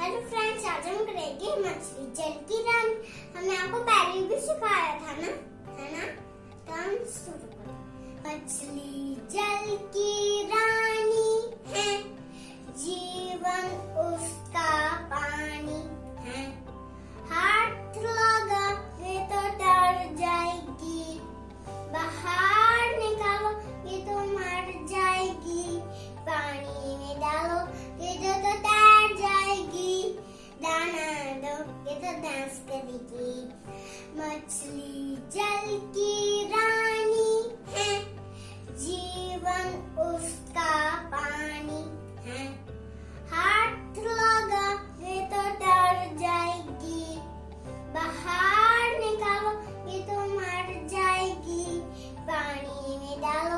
Hello friends, आज हम करेंगे मछली जल की रन। हमने आपको पहले भी सिखाया था ना? है ना? तो हम शुरू करें। मछली जल की रानी है, जीवन उसका पानी है। हाथ लगा ये तो डर जाएगी। बाहर निकालो, ये तो मर जाएगी। पानी में डालो, ये तो का डांस करेगी। मछली, जल की रानी है। जीवन उसका पानी है। हाथ लगा ये तो डर जाएगी। बाहर निकालो, ये तो मर जाएगी। पानी में डालो